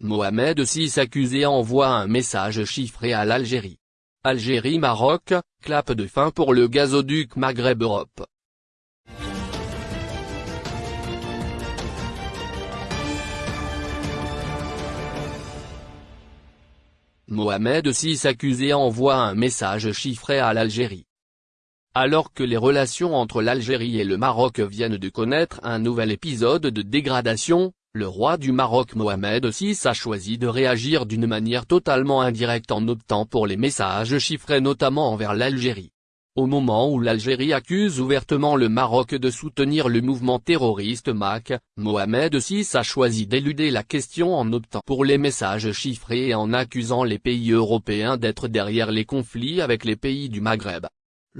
Mohamed VI accusé envoie un message chiffré à l'Algérie. Algérie-Maroc, clap de fin pour le gazoduc Maghreb-Europe. Mohamed VI accusé envoie un message chiffré à l'Algérie. Alors que les relations entre l'Algérie et le Maroc viennent de connaître un nouvel épisode de dégradation, le roi du Maroc Mohamed VI a choisi de réagir d'une manière totalement indirecte en optant pour les messages chiffrés notamment envers l'Algérie. Au moment où l'Algérie accuse ouvertement le Maroc de soutenir le mouvement terroriste MAC, Mohamed VI a choisi d'éluder la question en optant pour les messages chiffrés et en accusant les pays européens d'être derrière les conflits avec les pays du Maghreb.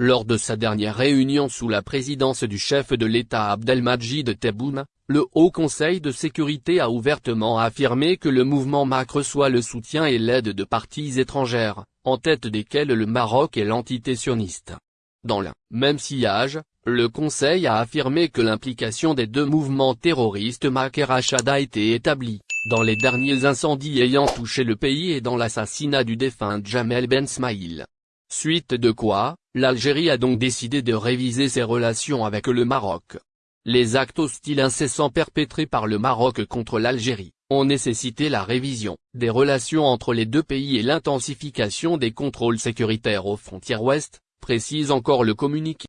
Lors de sa dernière réunion sous la présidence du chef de l'État Abdelmajid Tebboune, le Haut Conseil de sécurité a ouvertement affirmé que le mouvement MAC reçoit le soutien et l'aide de parties étrangères, en tête desquelles le Maroc et l'entité sioniste. Dans le même sillage, le Conseil a affirmé que l'implication des deux mouvements terroristes MAC et Rachad a été établie, dans les derniers incendies ayant touché le pays et dans l'assassinat du défunt Jamel Ben Smaïl. Suite de quoi, l'Algérie a donc décidé de réviser ses relations avec le Maroc. Les actes hostiles incessants perpétrés par le Maroc contre l'Algérie, ont nécessité la révision des relations entre les deux pays et l'intensification des contrôles sécuritaires aux frontières ouest, précise encore le communiqué.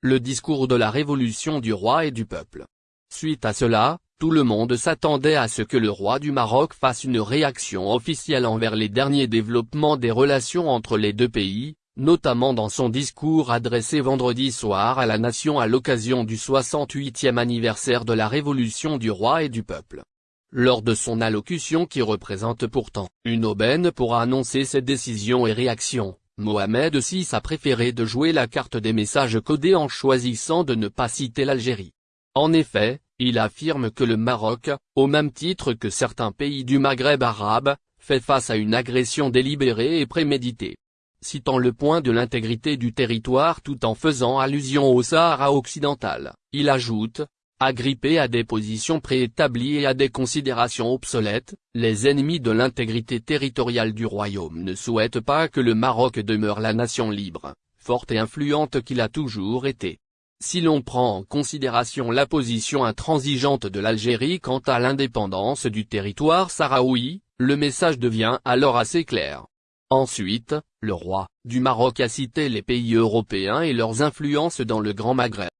Le discours de la révolution du roi et du peuple. Suite à cela, tout le monde s'attendait à ce que le roi du Maroc fasse une réaction officielle envers les derniers développements des relations entre les deux pays, notamment dans son discours adressé vendredi soir à la nation à l'occasion du 68e anniversaire de la révolution du roi et du peuple. Lors de son allocution qui représente pourtant une aubaine pour annoncer ses décisions et réactions, Mohamed VI a préféré de jouer la carte des messages codés en choisissant de ne pas citer l'Algérie. En effet, il affirme que le Maroc, au même titre que certains pays du Maghreb arabe, fait face à une agression délibérée et préméditée. Citant le point de l'intégrité du territoire tout en faisant allusion au Sahara occidental, il ajoute, Agrippé à des positions préétablies et à des considérations obsolètes, les ennemis de l'intégrité territoriale du royaume ne souhaitent pas que le Maroc demeure la nation libre, forte et influente qu'il a toujours été. Si l'on prend en considération la position intransigeante de l'Algérie quant à l'indépendance du territoire sahraoui, le message devient alors assez clair. Ensuite, le roi du Maroc a cité les pays européens et leurs influences dans le Grand Maghreb.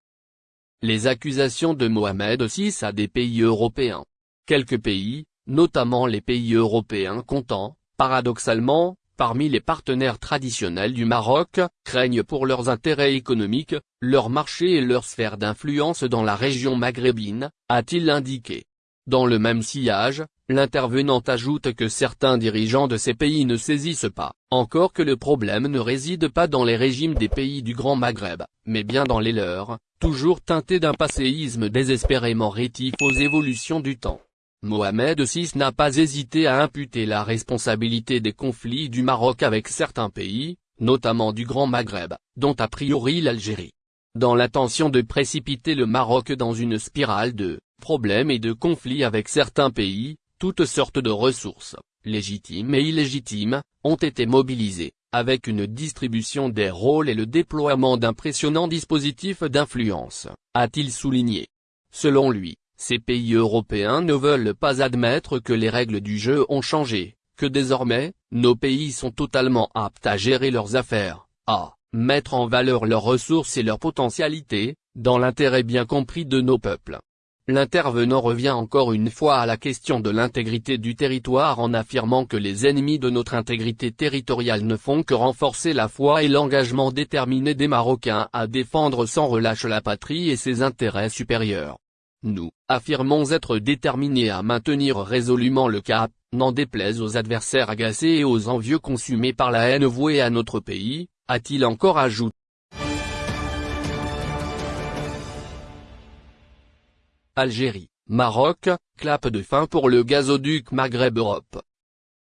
Les accusations de Mohamed VI à des pays européens. Quelques pays, notamment les pays européens comptant, paradoxalement, parmi les partenaires traditionnels du Maroc, craignent pour leurs intérêts économiques, leur marché et leur sphère d'influence dans la région maghrébine, a-t-il indiqué. Dans le même sillage, l'intervenant ajoute que certains dirigeants de ces pays ne saisissent pas, encore que le problème ne réside pas dans les régimes des pays du Grand Maghreb, mais bien dans les leurs, toujours teintés d'un passéisme désespérément rétif aux évolutions du temps. Mohamed VI n'a pas hésité à imputer la responsabilité des conflits du Maroc avec certains pays, notamment du Grand Maghreb, dont a priori l'Algérie. Dans l'intention de précipiter le Maroc dans une spirale de problèmes et de conflits avec certains pays, toutes sortes de ressources, légitimes et illégitimes, ont été mobilisées, avec une distribution des rôles et le déploiement d'impressionnants dispositifs d'influence, a-t-il souligné. Selon lui, ces pays européens ne veulent pas admettre que les règles du jeu ont changé, que désormais, nos pays sont totalement aptes à gérer leurs affaires, à mettre en valeur leurs ressources et leurs potentialités, dans l'intérêt bien compris de nos peuples. L'intervenant revient encore une fois à la question de l'intégrité du territoire en affirmant que les ennemis de notre intégrité territoriale ne font que renforcer la foi et l'engagement déterminé des Marocains à défendre sans relâche la patrie et ses intérêts supérieurs. Nous, affirmons être déterminés à maintenir résolument le cap, n'en déplaise aux adversaires agacés et aux envieux consumés par la haine vouée à notre pays, a-t-il encore ajouté. Algérie, Maroc, clap de fin pour le gazoduc Maghreb-Europe.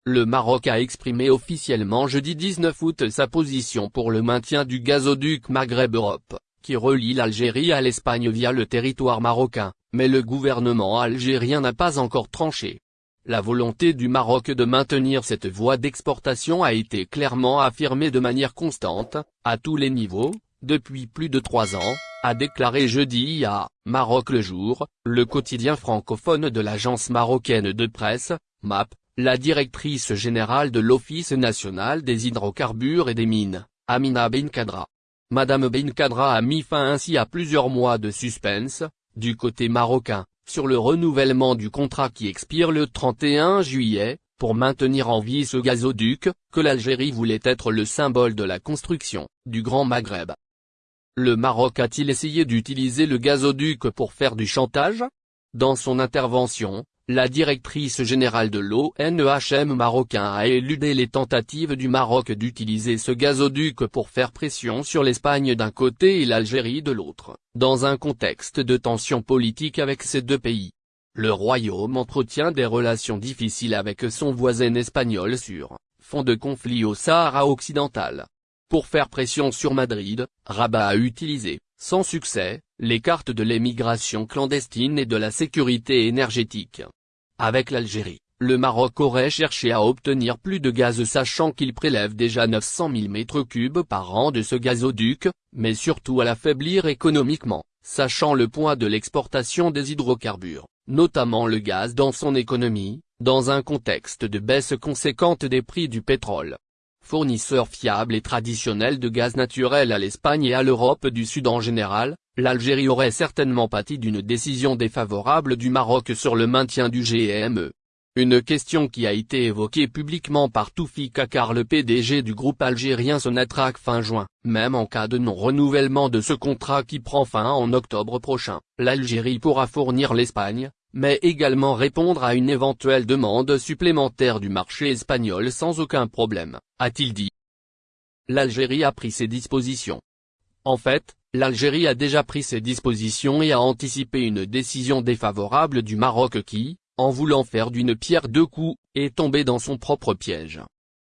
Le Maroc a exprimé officiellement jeudi 19 août sa position pour le maintien du gazoduc Maghreb-Europe, qui relie l'Algérie à l'Espagne via le territoire marocain, mais le gouvernement algérien n'a pas encore tranché. la volonté du Maroc de maintenir cette voie d'exportation a été clairement affirmée de manière constante, à tous les niveaux, depuis plus de trois ans, a déclaré jeudi à Maroc le jour, le quotidien francophone de l'agence marocaine de presse, MAP, la directrice générale de l'Office national des hydrocarbures et des mines, Amina Benkadra. Madame Benkadra a mis fin ainsi à plusieurs mois de suspense, du côté marocain, sur le renouvellement du contrat qui expire le 31 juillet, pour maintenir en vie ce gazoduc, que l'Algérie voulait être le symbole de la construction, du Grand Maghreb. Le Maroc a-t-il essayé d'utiliser le gazoduc pour faire du chantage? Dans son intervention, la directrice générale de l'ONEHM marocain a éludé les tentatives du Maroc d'utiliser ce gazoduc pour faire pression sur l'Espagne d'un côté et l'Algérie de l'autre, dans un contexte de tension politique avec ces deux pays. Le royaume entretient des relations difficiles avec son voisin espagnol sur fond de conflit au Sahara occidental. Pour faire pression sur Madrid, Rabat a utilisé, sans succès, les cartes de l'émigration clandestine et de la sécurité énergétique. Avec l'Algérie, le Maroc aurait cherché à obtenir plus de gaz sachant qu'il prélève déjà 900 000 m3 par an de ce gazoduc, mais surtout à l'affaiblir économiquement, sachant le poids de l'exportation des hydrocarbures, notamment le gaz dans son économie, dans un contexte de baisse conséquente des prix du pétrole. Fournisseur fiable et traditionnel de gaz naturel à l'Espagne et à l'Europe du Sud en général, l'Algérie aurait certainement pâti d'une décision défavorable du Maroc sur le maintien du GME. Une question qui a été évoquée publiquement par Toufi Kakar le PDG du groupe algérien Sonatrach fin juin, même en cas de non-renouvellement de ce contrat qui prend fin en octobre prochain, l'Algérie pourra fournir l'Espagne, mais également répondre à une éventuelle demande supplémentaire du marché espagnol sans aucun problème, a-t-il dit. L'Algérie a pris ses dispositions. En fait, l'Algérie a déjà pris ses dispositions et a anticipé une décision défavorable du Maroc qui, en voulant faire d'une pierre deux coups, est tombé dans son propre piège.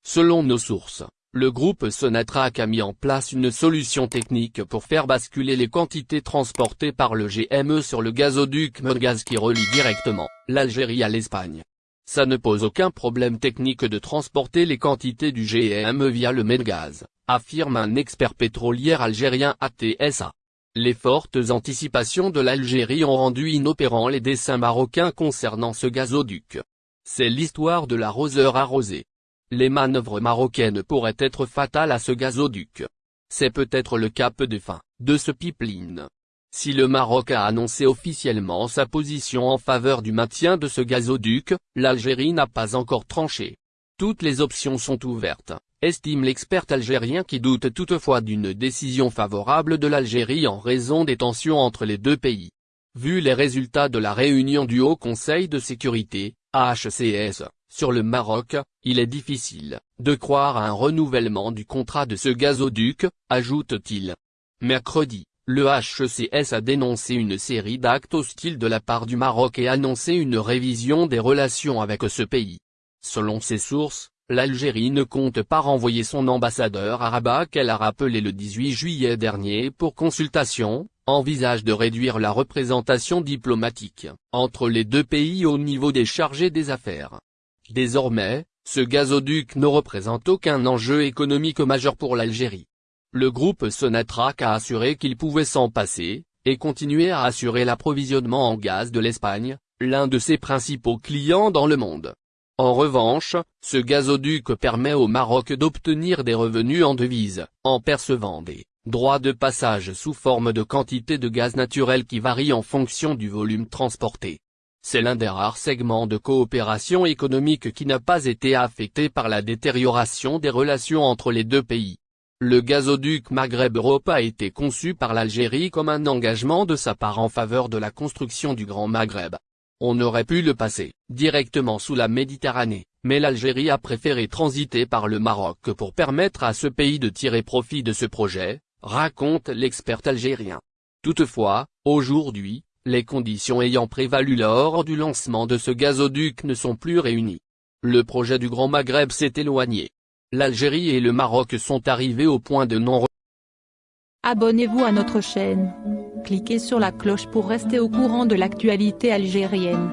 Selon nos sources, le groupe Sonatrach a mis en place une solution technique pour faire basculer les quantités transportées par le GME sur le gazoduc Mergaz qui relie directement l'Algérie à l'Espagne. Ça ne pose aucun problème technique de transporter les quantités du GME via le Medgaz, affirme un expert pétrolier algérien ATSA. Les fortes anticipations de l'Algérie ont rendu inopérants les dessins marocains concernant ce gazoduc. C'est l'histoire de l'arroseur arrosé. Les manœuvres marocaines pourraient être fatales à ce gazoduc. C'est peut-être le cap de fin, de ce pipeline. Si le Maroc a annoncé officiellement sa position en faveur du maintien de ce gazoduc, l'Algérie n'a pas encore tranché. Toutes les options sont ouvertes estime l'expert algérien qui doute toutefois d'une décision favorable de l'Algérie en raison des tensions entre les deux pays. Vu les résultats de la réunion du Haut Conseil de sécurité, HCS, sur le Maroc, il est difficile de croire à un renouvellement du contrat de ce gazoduc, ajoute-t-il. Mercredi, le HCS a dénoncé une série d'actes hostiles de la part du Maroc et annoncé une révision des relations avec ce pays. Selon ses sources, l'Algérie ne compte pas renvoyer son ambassadeur à Rabat qu'elle a rappelé le 18 juillet dernier pour consultation, envisage de réduire la représentation diplomatique entre les deux pays au niveau des chargés des affaires. Désormais, ce gazoduc ne représente aucun enjeu économique majeur pour l'Algérie. Le groupe Sonatrach a assuré qu'il pouvait s'en passer, et continuer à assurer l'approvisionnement en gaz de l'Espagne, l'un de ses principaux clients dans le monde. En revanche, ce gazoduc permet au Maroc d'obtenir des revenus en devises, en percevant des droits de passage sous forme de quantité de gaz naturel qui varient en fonction du volume transporté. C'est l'un des rares segments de coopération économique qui n'a pas été affecté par la détérioration des relations entre les deux pays. Le gazoduc Maghreb-Europe a été conçu par l'Algérie comme un engagement de sa part en faveur de la construction du Grand Maghreb. On aurait pu le passer, directement sous la Méditerranée, mais l'Algérie a préféré transiter par le Maroc pour permettre à ce pays de tirer profit de ce projet, raconte l'expert algérien. Toutefois, aujourd'hui, les conditions ayant prévalu lors du lancement de ce gazoduc ne sont plus réunies. Le projet du Grand Maghreb s'est éloigné. L'Algérie et le Maroc sont arrivés au point de non Abonnez-vous à notre chaîne. Cliquez sur la cloche pour rester au courant de l'actualité algérienne.